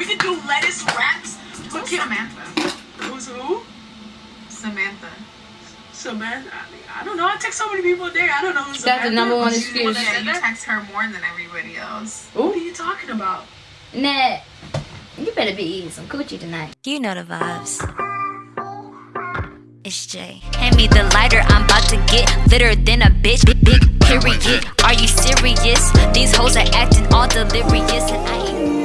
We could do lettuce wraps. Look here, Samantha. Who's who? Samantha. Samantha. I, don't know. I text so many people a day. I don't know who That's Samantha the number one is. excuse. Yeah, you text her more than everybody else. What are you talking about? Nat, you better be eating some coochie tonight. You know the vibes. It's Jay. Hand me the lighter, I'm about to get litter than a bitch. Big, big period. Are you serious? These hoes are acting all delirious, and I ain't.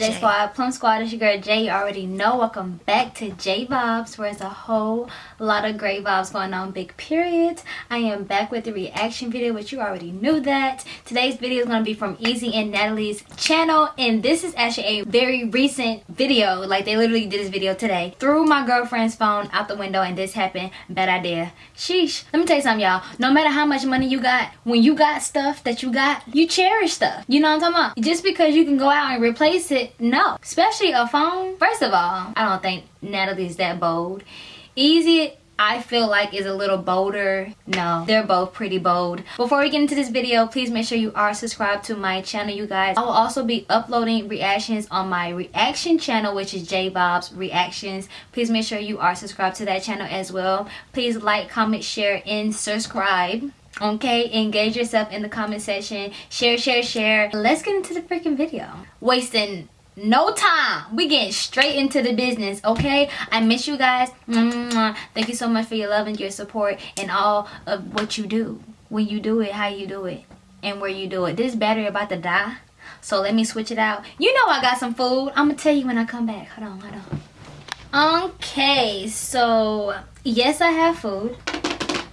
J. Squad? Plum Squad, it's your girl Jay. You already know. Welcome back to J Vibes, where there's a whole lot of great vibes going on. Big period. I am back with the reaction video, which you already knew that. Today's video is going to be from Easy and Natalie's channel, and this is actually a very recent video. Like, they literally did this video today. Threw my girlfriend's phone out the window, and this happened. Bad idea. Sheesh. Let me tell you something, y'all. No matter how much money you got, when you got stuff that you got, you cherish stuff. You know what I'm talking about? Just because you can go out and replace it, no. Especially a phone. First of all, I don't think Natalie's that bold. Easy, I feel like is a little bolder. No, they're both pretty bold. Before we get into this video, please make sure you are subscribed to my channel, you guys. I will also be uploading reactions on my reaction channel, which is J Bob's Reactions. Please make sure you are subscribed to that channel as well. Please like, comment, share, and subscribe. Okay, engage yourself in the comment section. Share, share, share. Let's get into the freaking video. Wasting no time. We getting straight into the business, okay? I miss you guys. Thank you so much for your love and your support and all of what you do. When you do it, how you do it, and where you do it. This battery about to die. So let me switch it out. You know I got some food. I'm gonna tell you when I come back. Hold on, hold on. Okay, so yes, I have food.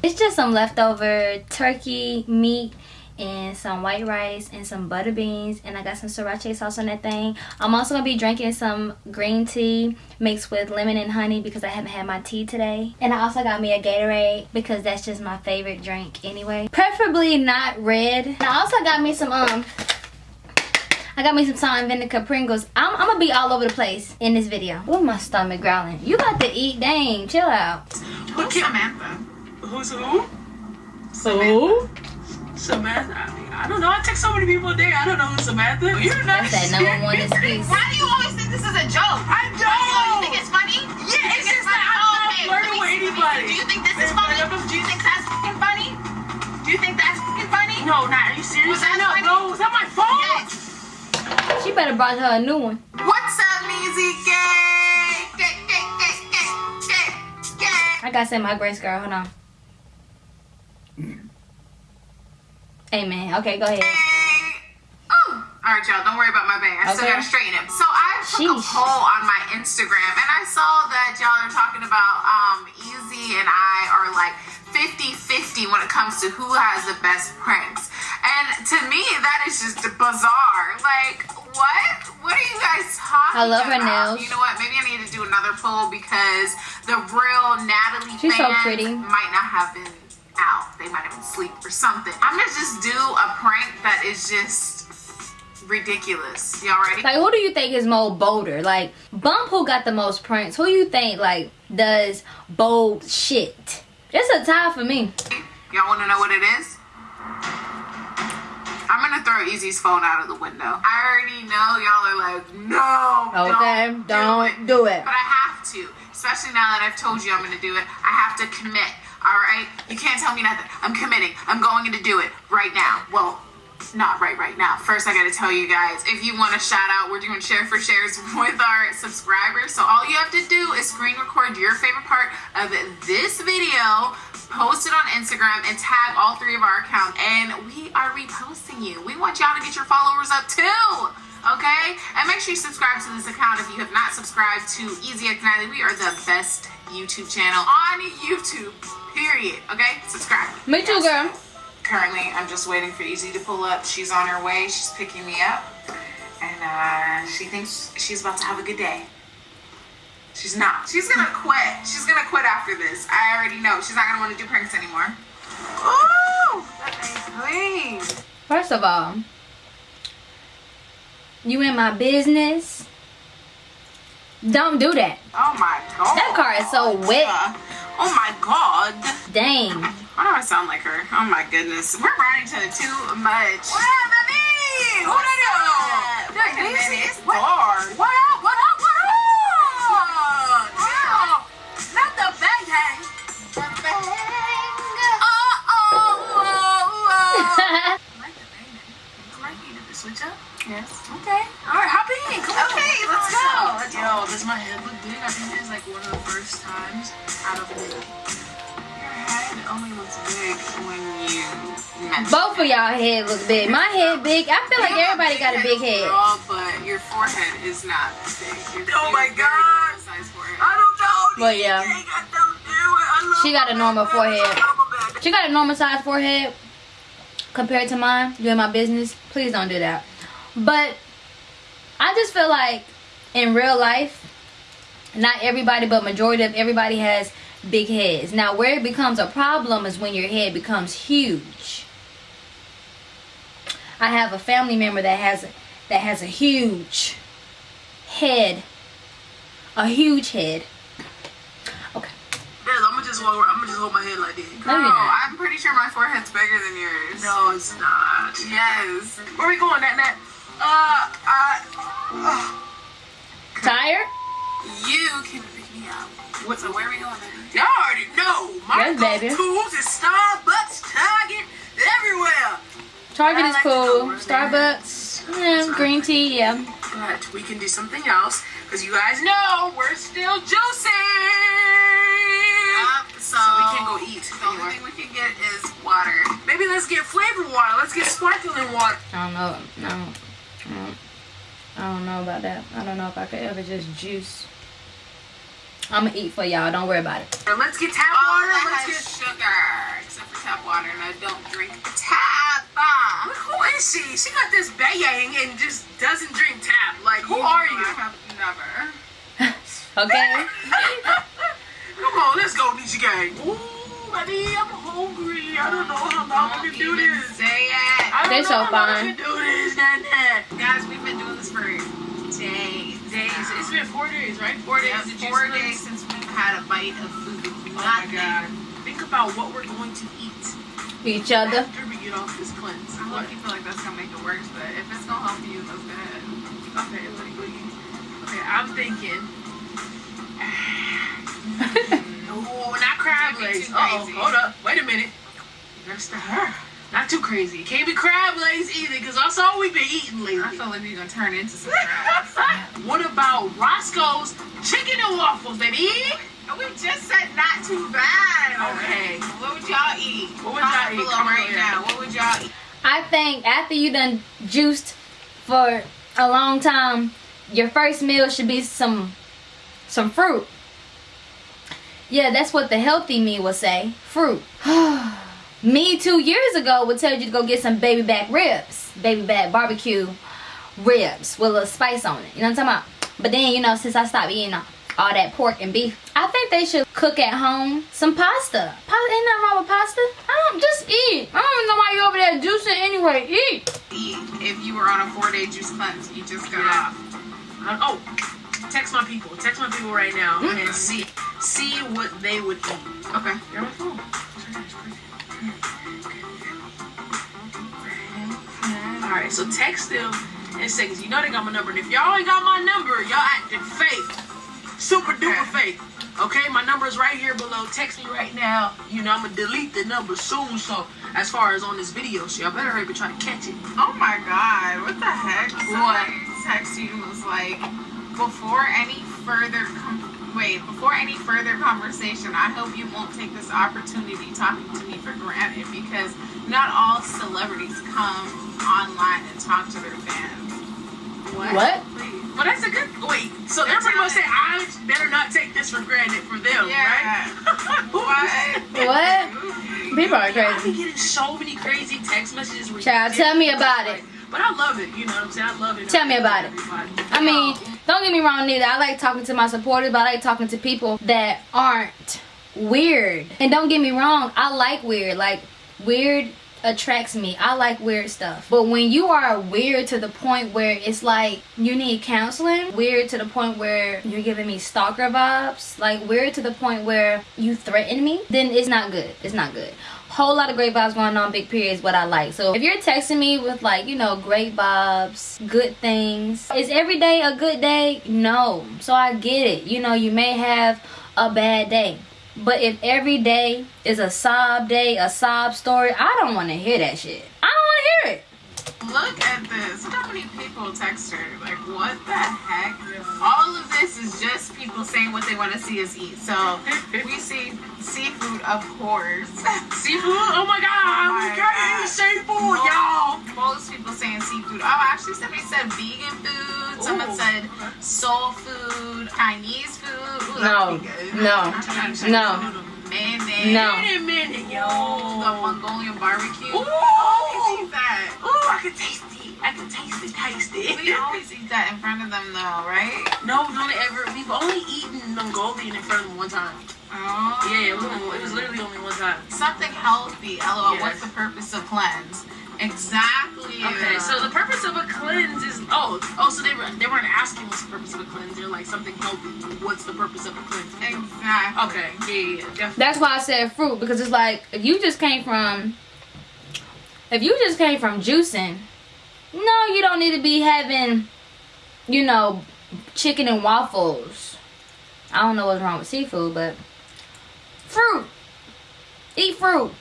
It's just some leftover turkey meat and some white rice and some butter beans and I got some sriracha sauce on that thing. I'm also gonna be drinking some green tea mixed with lemon and honey because I haven't had my tea today. And I also got me a Gatorade because that's just my favorite drink anyway. Preferably not red. And I also got me some um I got me some salt and vinegar Pringles. I'm, I'm gonna be all over the place in this video. Oh, my stomach growling. You got to eat, dang, chill out. Look here, Samantha. Who's who? So? Samantha. I, mean, I don't know. I text so many people a day. I don't know who Samantha. You're not. That's that number one excuse. Why do you always think this is a joke? I Oh, you don't. think it's funny? Yeah, You it's think just that I'm Oh, not okay, flirting let with me- anybody. Do you think this is funny? Do you think that's fucking funny? Do you think that's fucking funny? No, not. Are you serious? Was that no, funny? no. Was that my phone? Yes. She better brought her a new one. What's up, Measy Gay? Gay, gay, gay, gay, gay, gay. I gotta say my grace girl. Hold on. Amen. Okay, go ahead. Oh. All right, y'all. Don't worry about my bang. I still Okay. gotta straighten it. So I took a poll on my Instagram, and I saw that y'all are talking about um, Easy and I are like 50-50 when it comes to who has the best pranks. And to me, that is just bizarre. Like, what? What are you guys talking about? I love her about? nails. You know what? Maybe I need to do another poll because the real Natalie She's so pretty. might not have been. They might have been asleep or something. I'm gonna just do a prank that is just ridiculous. Y'all ready? Like, who do you think is more bolder? Like, Bump, who got the most pranks? Who you think like does bold shit? It's a tie for me. Y'all wanna know what it is? I'm gonna throw Easy's phone out of the window. I already know y'all are like, no, Okay, don't, don't do it. do it. But I have to, especially now that I've told you I'm gonna do it. I have to commit. All right, you can't tell me nothing. I'm committing. I'm going to do it right now. Well, not right right now. First, I gotta tell you guys, if you want to shout out, we're doing share for shares with our subscribers. So all you have to do is screen record your favorite part of this video, post it on Instagram, and tag all three of our accounts, and we are reposting you. We want y'all to get your followers up too. Okay? And make sure you subscribe to this account if you have not subscribed to Easy X Natalie. We are the best YouTube channel on YouTube. Period. Okay, subscribe. Me too, girl. Currently, I'm just waiting for Easy to pull up. She's on her way. She's picking me up, and uh, she thinks she's about to have a good day. She's not. She's gonna quit. She's gonna quit after this. I already know. She's not gonna want to do pranks anymore. Ooh, clean. First of all, you in my business. Don't do that. Oh my god. That car is so wet. Uh, oh my god. Dang. Why do I sound like her? Oh my goodness. We're riding each other too much. What up, baby? What up? Wait a minute. It's dark. What up? What up? What up? Wow. Not the bang hang. The bang. Oh, oh, oh, oh. I like the bang. Like you did the switch up? Yes. Okay. All right, hop in. Come. Okay, let's go. Let's go. Yo, does my head look big? I think this is like one of the first times out of many. Your head only looks big when you mention Both of y'all head look big. My head big. I feel like You have everybody got a big head. Girl, but your forehead is not big. Your, Oh my God. size forehead. I don't know. Well, yeah. Don't it. She got a normal my forehead. She got a normal size forehead compared to mine. You in my business. Please don't do that. But I just feel like in real life, not everybody, but majority of everybody has big heads. Now, where it becomes a problem is when your head becomes huge. I have a family member that has that has a huge head, a huge head. Okay, Yes, I'm gonna just hold. I'm gonna just hold my head like this. No, Girl, not. I'm pretty sure my forehead's bigger than yours. No, it's not. Yes. Where we going, Nat Nat? Uh, uh, tired? you can pick me up. What's So where are we going, baby? Y'all already know. My Yes, baby. go-tos is Starbucks, Target, everywhere. Target I is like cool. Starbucks, yeah, green tea, yeah. But we can do something else because you guys know we're still juicing. Up, so, So we can't go eat The only thing we can get is water. Maybe let's get flavored water. Let's get sparkling water. I don't know. I don't, I don't, know about that. I don't know if I could ever just juice. I'm gonna eat for y'all. Don't worry about it. Or let's get tap All water. that Let's has get. sugar, except for tap water, and I don't drink tap. Ah. Who is she? She got this bayang and just doesn't drink tap. Like, who You are you? I have never. Okay. Come on, let's go, Nisha Gang. Ooh, buddy, I'm hungry. I don't know how long I Don't can do this. say it. I don't They're know so how long I fine. can do this, Nat Nat. Guys, we've been doing this for days. Days. now. It's been four days, right? Four days. Yeah, four cleanse. days since we've had a bite of food. Oh my Nothing. god. Think about what we're going to eat Each other. after we get off this cleanse. I What? hope you feel like that's gonna make it worse, but if it's gonna help you, that's good. Okay, what do you- okay, I'm thinking. Oh, not crab legs. too Oh, hold up. Wait a minute. That's the her. Not too crazy. Can't be crab legs either, because that's all we've been eating lately. I lately. feel like we're gonna turn into some crabs. what about Roscoe's chicken and waffles, baby? Oh, we just said not too bad. Okay. What would y'all eat? What would y'all eat? below right below. now. What would y'all eat? I think after you done juiced for a long time, your first meal should be some some fruit. Yeah, that's what the healthy me would say. Fruit. me two years ago would tell you to go get some baby back ribs. Baby back barbecue ribs with a little spice on it. You know what I'm talking about? But then, you know, since I stopped eating all that pork and beef, I think they should cook at home some pasta. Pasta ain't nothing wrong with pasta. I don't just eat. I don't know why you over there juicing anyway. Eat. Eat if you were on a four day juice cleanse. You just. Yeah. Uh, oh, text my people. Text my people right now hmm. and see see what they would eat. Okay. You're on my phone. All right, so text them and say, you know they got my number. And if y'all ain't got my number, y'all acting fake, super duper fake. Okay, my number is right here below. Text me right now. You know I'm gonna delete the number soon. So as far as on this video, so y'all better hurry up and try to catch it. Oh my god, what the heck? What? Text you was like, before any further, com- wait, before any further conversation, I hope you won't take this opportunity talking to me for granted because not all celebrities come online and talk to their fans. What? Please. Well, that's a good. Wait, so they're pretty much saying I better not take this for granted for them, Yeah. right? What? What? People are crazy. I've been getting so many crazy text messages. Child, tell me about it. But I love it. You know what I'm saying? I love it. Tell me about it. Everybody. I mean, don't get me wrong, neither. I like talking to my supporters, but I like talking to people that aren't weird. And don't get me wrong, I like weird. Like, weird attracts me. I like weird stuff. But when you are weird to the point where it's like you need counseling, weird to the point where you're giving me stalker vibes, like weird to the point where you threaten me, then it's not good. It's not good. Whole lot of great vibes going on, big period is what I like. So if you're texting me with like, you know, great vibes, good things, is every day a good day? No. So I get it. You know, you may have a bad day. But if every day is a sob day, a sob story, I don't want to hear that shit. I don't want to hear it. Look at this. Look how many people text her. Like, what the heck? All of this is just people saying what they want to see us eat. So we see seafood, of course. Seafood? Oh my god, Oh I'm my God. seafood, y'all. Most people saying seafood. Oh, actually, somebody said vegan food. Someone Ooh. said soul food, Chinese food. Ooh, No, that'd be good. no, no. Mayonnaise. No. Wait a minute, yo. The Mongolian barbecue. Ooh. Oh, We always eat that. Ooh, I can taste it. I can taste it, taste it. We always eat that in front of them, though, right? No, we've only ever we've only eaten Mongolian in front of them one time. Oh. Yeah, it was, it was literally only one time. something healthy. LOL. Yes. What's the purpose of cleanse? Exactly. Okay, so the purpose of a cleanse is oh oh so they were they weren't asking what's the purpose of a cleanse. They're like something healthy. What's the purpose of a cleanse? exactly. Okay, yeah, yeah, yeah, definitely. That's why I said fruit because it's like you just came from if you just came from juicing, no, you don't need to be having, you know, chicken and waffles. I don't know what's wrong with seafood, but fruit. Eat fruit.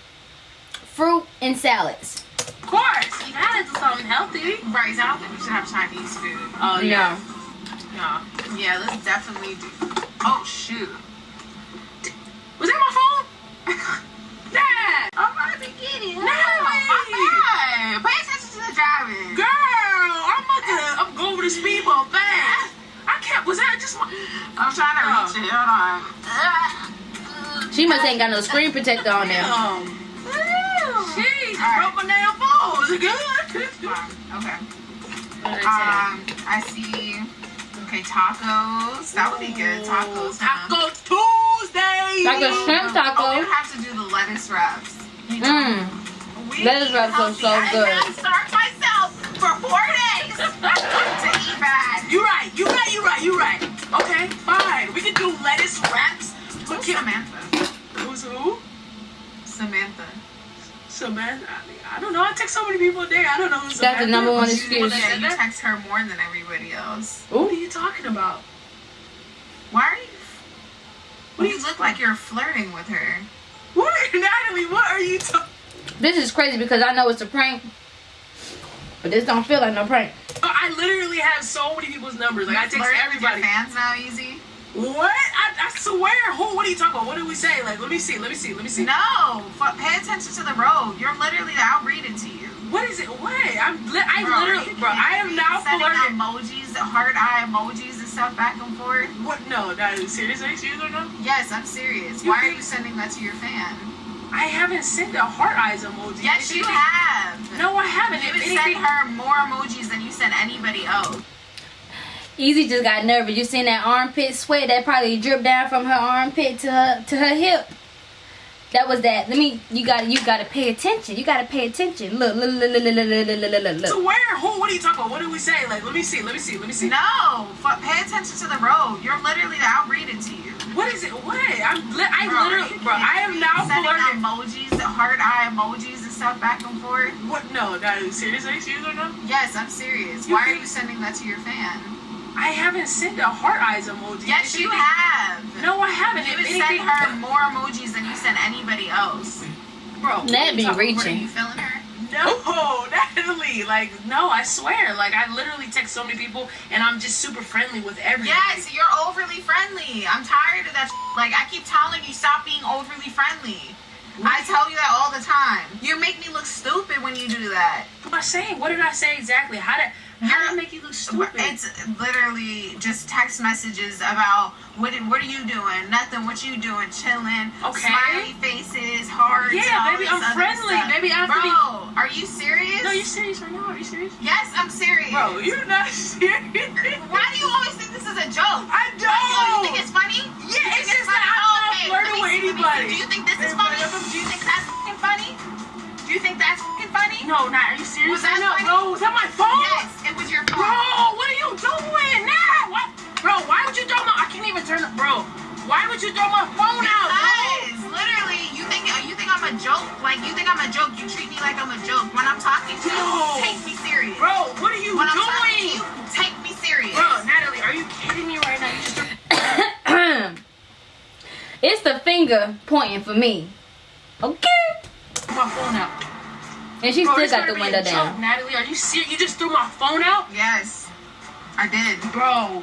Fruit and salads. Of course, you gotta do something healthy. Right. So I don't think we should have Chinese food. Oh No. no. Yeah, let's definitely do. Oh shoot. Was that my phone? Dad! I'm about to get it. No, my wait. bad. Pay attention to the driving. Girl, I'm about to I'm going over the speed bump fast. I can't. Was that just my? I'm trying to Oh. reach it. Hold on. She must ain't got no screen protector on there. Um, she just Alright. broke my damn phone. Was it good? Okay. I Um, I see. Okay, tacos. That would be good. Tacos. huh? Taco Tuesday. Like a shrimp Oh, taco. we have to do the lettuce wraps. Mmm. We Lettuce wraps are healthy. so I good. had to starve myself for four days to eat bad. You right. You right. You right. You right. Okay, fine. We can do lettuce wraps. But Who's Kim, Samantha? who's who? Samantha. Samantha. I don't know. I text so many people a day. I don't know who's That's the number one She's excuse. that Yeah, you text her more than everybody else. What are you talking about? Why are you? What do you look like you're flirting with her? What, Natalie? What are you talking? This is crazy because I know it's a prank. But this don't feel like no prank. Oh, I literally have so many people's numbers. Like I text Flirting with your everybody. fans now, easy. What? I, I swear. Who? What are you talking about? What did we say? Like, let me see. Let me see. Let me see. No, f- pay attention to the road. You're literally. I'll read it to you. What is it? What? I'm. Li- I Bro, literally, bro. I am now sending flirting. emojis, heart eye emojis and stuff back and forth. What? No, Natalie. Seriously? Serious or no? Yes, I'm serious. You Why are you sending that to your fan? I haven't sent a heart eyes emoji. Yes, If you anything- have. No, I haven't. You If would anything, send her more emojis than you sent anybody else. Easy just got nervous. You seen that armpit sweat that probably dripped down from her armpit to her to her hip. That was that. Let me. You got. You got to pay attention. You got to pay attention. Look. Look. Look. Look. Look. Look. Look. Look. Look. So where? Who? What are you talking about? What did we say? Like, let me see. Let me see. Let me see. No, f- pay attention to the road. You're literally. I'll read it to you. What is it? What? I'm. Li- I Bro, literally, bro. I am now sending flirting. emojis, heart eye emojis and stuff back and forth. What? No, Natalie. Seriously? Serious or no? Yes, I'm serious. You Why are you sending that to your fan? I haven't sent a heart eyes emoji. Yes, you anything- have. No, I haven't. You If would anything, send her more emojis than you sent anybody else. bro. That'd be reaching. Are you feeling her? No, Natalie. Like, no, I swear. Like, I literally text so many people, and I'm just super friendly with everybody. Yes, you're overly friendly. I'm tired of that. Like I keep telling you, stop being overly friendly. I tell you that all the time. You make me look stupid when you do that. What am I saying? What did I say exactly? How did How did I make you look stupid? It's literally just text messages about what what are you doing? Nothing. What you doing? Chilling. Okay. Smiley faces, hearts. Yeah, baby, I'm friendly. Baby, I have to Bro, are you serious? no, you serious right now? Are you serious? Yes, I'm serious. Bro, you're not serious. Why do you always think this is a joke? I Oh, you think don't. it's funny? Yeah, You think it's just funny? that I'm not Okay, flirting with anybody. Do you think this is funny? Do you think that's fucking funny? Do you think that's fucking funny? No, not. Are you serious Was that right now, funny? bro? Was that my phone? Yes, it was your phone. Bro, what are you doing now? What? Bro, why would you throw my? I can't even turn it, bro. Why would you throw my phone out, bro? Because literally, you think you think I'm a joke. Like you think I'm a joke. You treat me like I'm a joke. When I'm talking to you, take me serious. Bro, what are you when I'm talking to you, take me serious. Bro, Natalie, are you kidding me right now? You just it's the finger pointing for me. Okay. My phone out. And she Bro, still this got the be a window joke, down. Natalie, are you serious? You just threw my phone out, Yes, I did. bro.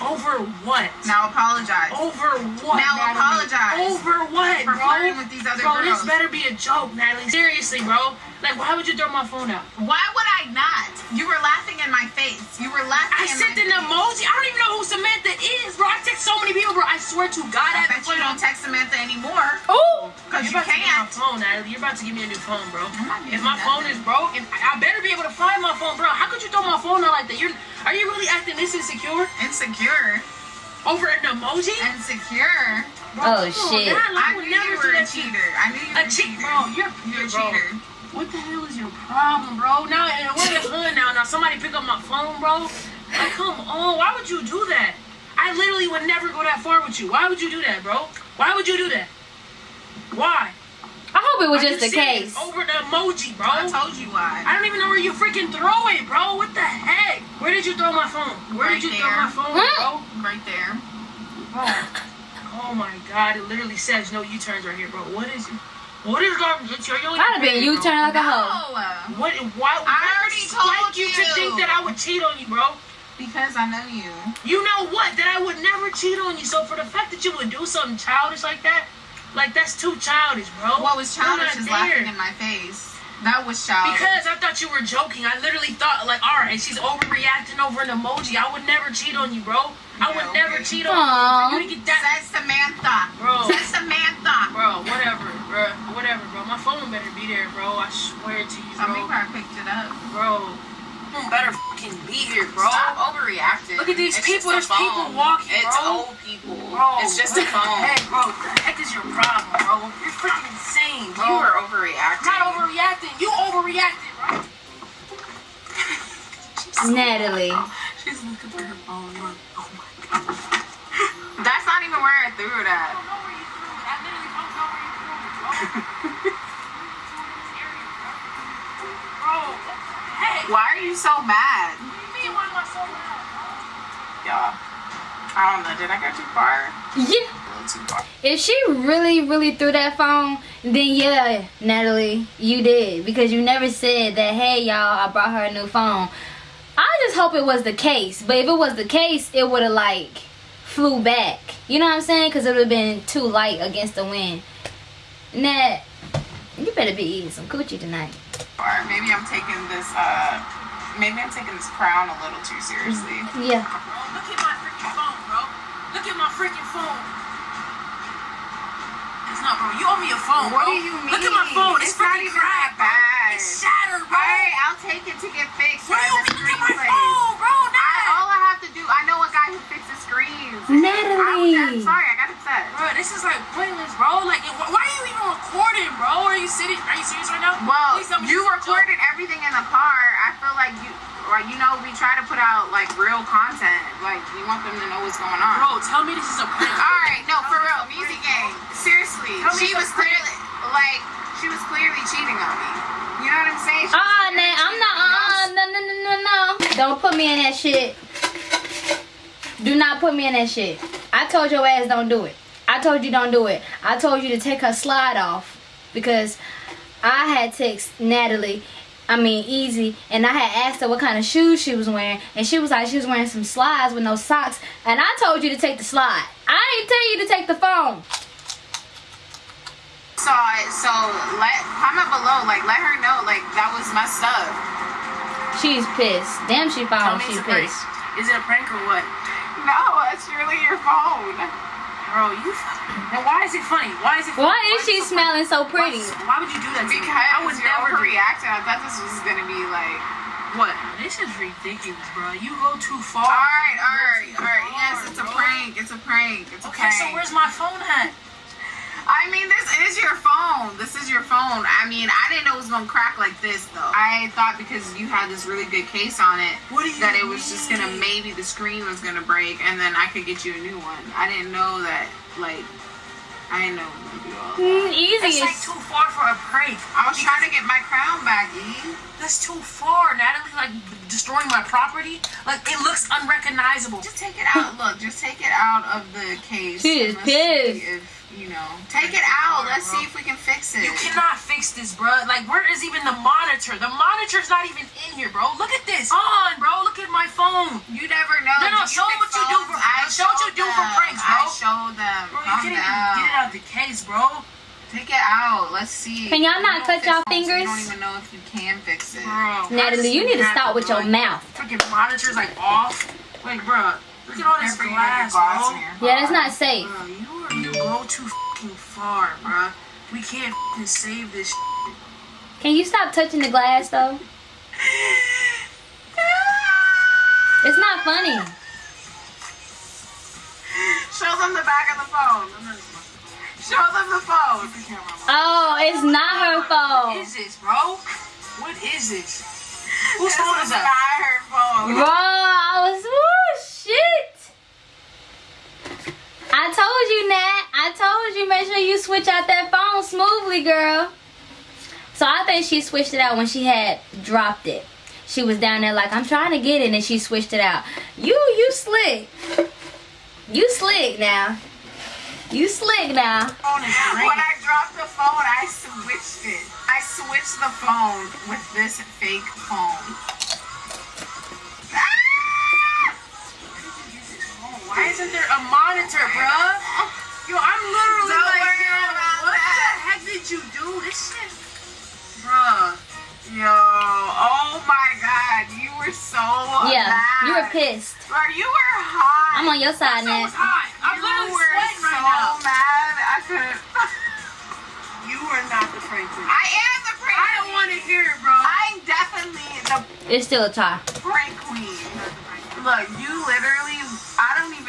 Over what? Now apologize. Over what? Now Natalie? apologize Over what, for bro? flirting with these other bro, girls. this better be a joke, Natalie. Seriously, bro. Like, why would you throw my phone out? Why would I not? You were laughing in my face. You were laughing. I in sent my an face. emoji. I don't even know who Samantha is, bro. I text so many people, bro. I swear to God, I I bet you don't text Samantha anymore. Oh, Cause You're you about to give me my can't. phone, Natalie. You're about to give me a new phone, bro. If my you phone is broke, if, I better be able to find my phone, bro. How could you throw my phone out like that? You're, are you really acting this insecure Insecure. over an emoji? Insecure. Bro, Oh, come on, shit. man. I would knew never you do were a that you. cheater. I knew you were A a cheater. bro. You're, You're a bro. Cheater. What the hell is your problem, bro? Now, and we're in the hood now. Now somebody pick up my phone, bro. Like, come on. Why would you do that? I literally would never go that far with you. Why would you do that, bro? Why would you do that? Why? I hope it was Are just you the case. Over the emoji, bro. I told you why. I don't even know where you freaking throw it, bro. What the heck? Where did you throw my phone? Where Right did you there. throw my phone, Huh? bro? Right there. Bro. Oh my god, it literally says no U-turns right here, bro. What is it? What is garbage? It's your I'd have been you U-turn like a hoe. No. What? Why? I already told you to you. think that I would cheat on you, bro. Because I know you. You know what? That I would never cheat on you. So for the fact that you would do something childish like that, like that's too childish, bro. What was You're childish not is there. laughing in my face. That was childish. Because I thought you were joking. I literally thought, like, all right, she's overreacting over an emoji. I would never cheat on you, bro. I would Yeah, never cheat on Aw. you. For you get that, Says Samantha. Bro. Says Samantha. bro. Whatever, bro. Whatever, bro. My phone better be there, bro. I swear to you, Some bro. people I picked it up. Bro, phone better fucking be here, bro. Stop overreacting. Look at these It's people. There's a people walking, It's bro. old people. Bro, it's just a the phone. Heck, bro, what the heck is your problem, bro? You're freaking insane, bro. You are I'm overreacting. not overreacting. You overreacted, bro. Natalie. She's looking for her phone. Look. Oh my god. That's not even where I threw it at. don't know where you threw it. I literally don't know where you threw it, bro. bro, hey. Why are you so mad? You why am I so mad? Y'all, I don't know. Did I go too far? Yeah. Too far. If she really, really threw that phone, then yeah, Natalie, you did. Because you never said that, hey, y'all, I brought her a new phone. I just hope it was the case. But if it was the case, it would have, like, flew back. You know what I'm saying? Because it would have been too light against the wind. Nat, you better be eating some coochie tonight. Or maybe I'm taking this. Uh, maybe I'm taking this crown a little too seriously. Yeah. Bro, look at my freaking phone, bro. Look at my freaking phone. It's not, bro. You owe me a phone, What bro. do you mean? Look at my phone. It's, It's not even cracked, that bro. bad. It's shattered, bro. Alright, I'll take it to get fixed What by do you mean? Look at my place. phone, bro. I, all I have to do, I know a guy who fixes screens. Natalie. I, am sorry, I got upset. Bro, this is like pointless, bro. Like, wh- why are you even recording, bro? Are you sitting? Are you serious right now? Well, Please tell me you this is a joke. recorded everything in the car. I feel like you, or you know, we try to put out like real content. Like we want them to know what's going on. Bro, tell me this is a prank. All right, no, for real, music game. Seriously, Tell she was clearly like she was clearly cheating on me. You know what I'm saying? She was Uh-uh, clearly Nat, I'm not, on uh, us. no, no, no, no, no. Don't put me in that shit. Do not put me in that shit. I told your ass don't do it. I told you don't do it. I told you to take her slide off because I had text Natalie, I mean Easy, and I had asked her what kind of shoes she was wearing, and she was like she was wearing some slides with no socks, and I told you to take the slide. I ain't tell you to take the phone. saw it, so let comment below, like let her know, like that was messed up. She's pissed. Damn, she found she's pissed. Is it a prank or what? No, it's really your phone. Bro, you. Now, why is it funny? Why is it funny? Why is she so smelling so pretty? Why, why would you do that to me? I would Because you're never do overreacting. I thought this was gonna be like. What? This is ridiculous, bro. You go too far. All right, You all go right, too all right. Yes, it's a prank. It's a prank. It's a Okay, prank. so where's my phone at? I mean, this is your phone. This is your phone. I mean, I didn't know it was gonna crack like this though. I thought because you had this really good case on it What do you that it was just gonna maybe the screen was gonna break and then I could get you a new one. I didn't know that like I didn't know it was do all that. Mm, easy. That's like too far for a prank. I was trying to get my crown back, E. That's too far. Natalie, like destroying my property. Like it looks unrecognizable. Just take it out. Look, just take it out of the case. She is and let's see pissed. If you know, take it out. Let's see if we can fix it. You cannot fix this, bro. Like, where is even the monitor? The monitor's not even in here, bro. Look at this. On, bro. Look at my phone. You never know. No, no, Do show fix what you do phones? for- I show what you showed do for pranks, bro. I showed them. Bro, you Calm can't down. even get it out of the case, bro. Take it out. Let's see. Can y'all not cut don't y'all fingers? I don't even know if you can fix it. Bro. Natalie, you need to have stop with your like, mouth. Freaking monitor's like off. Like, bro, look at all this Careful, you glass, glass bro. Yeah, that's not safe. Bro, you are you go too fucking far, bro. We can't fucking save this. shit. Can you stop touching the glass though? It's not funny. Show them the back of the phone. Show them the phone. Oh, it's not her What phone. is this, bro? What is this? Whose phone is is not that? her phone. Bro, I was woo shit. I told you, Nat. I told you, make sure you switch out that phone smoothly, girl. So I think she switched it out when she had dropped it. She was down there like, I'm trying to get it, and she switched it out. You, you slick. You slick now. You slick now. When. I dropped the phone, I switched it. I switched the phone with this fake phone. Ah! Why isn't there a monitor, bruh? Yo, I'm literally Don't like, worry yo, about what that. the heck did you do? This shit, bruh. Yo, oh my god, you were so Yeah, mad. you were pissed. Bro, you were hot. I'm on your side, So Nat. was hot. I'm you literally were sweating so right now. mad. I couldn't. You are not the prank queen. I am the prank I don't want to hear it, bro. I'm definitely the It's still a tie. prank queen. Look, you literally.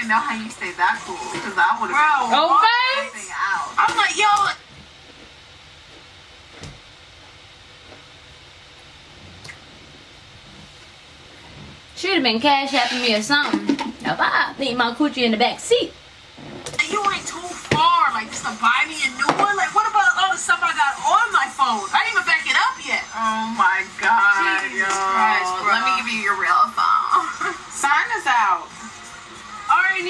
Even know how you stayed that cool because I would have Oh, face. out. I'm like, yo. Should have been cash apping me or something. If I think my coochie in the back seat. You went too far. Like, just to buy me a new one? Like, what about all the stuff I got on my phone? I didn't even back it up yet. Oh my god,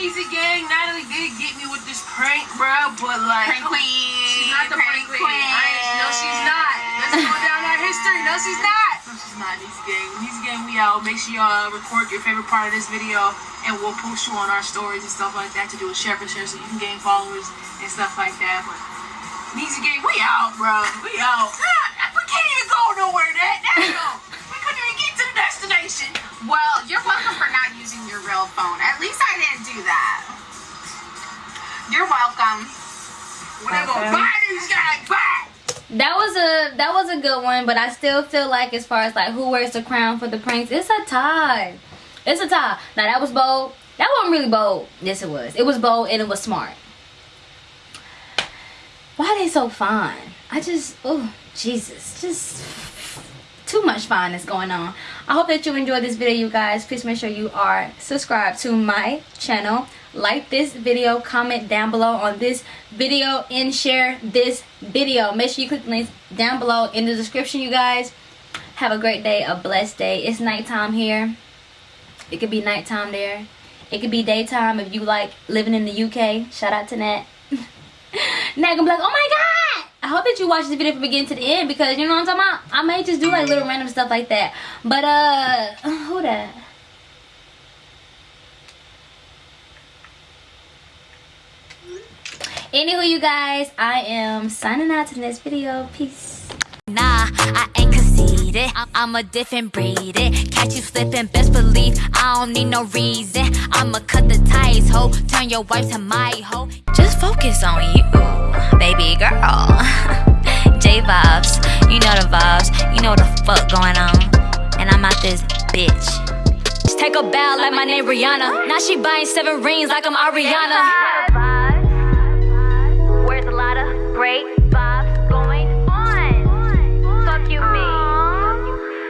Niecy gang, Natalie did get me with this prank, bro, but like. Prank queen. She's not the prank queen. I, no, she's not. Let's go down that history. No, she's not. No, she's not. Niecy gang. Niecy gang, we out. Make sure y'all record your favorite part of this video, and we'll post you on our stories and stuff like that to do a share for share so you can gain followers and stuff like that. But Niecy gang, we out, bro. We out. God, we can't even go nowhere. That, that, we couldn't even get to the destination. Well, you're welcome for not using your real phone. At least I didn't do that. You're welcome. When they buy these guys back? That was a that was a good one, but I still feel like as far as like who wears the crown for the pranks, it's a tie. It's a tie. Now that was bold. That wasn't really bold. Yes, it was. It was bold and it was smart. Why they so fine? I just oh Jesus, just too much fineness going on. I hope that you enjoyed this video, you guys. Please make sure you are subscribed to my channel. Like this video, comment down below on this video, and share this video. Make sure you click the links down below in the description, you guys. Have a great day, a blessed day. It's nighttime here. It could be nighttime there. It could be daytime if you like living in the UK. Shout out to Nat. Nat gonna be like, oh my god! I hope that you watch this video from beginning to the end because you know what I'm talking about? I may just do like little random stuff like that. But uh who that? Anywho, you guys, I am signing out to the next video. Peace. Nah, I ain't conceited. I- I'm a different breed. It. Catch you slipping, best believe I don't need no reason. I'ma cut the ties, ho. Turn your wife to my ho. Just focus on you, baby girl. J vibes, you know the vibes. You know the fuck going on. And I'm out this bitch. Just take a bow like my name Rihanna. Now she buying seven rings like I'm Ariana. Where's the lot great?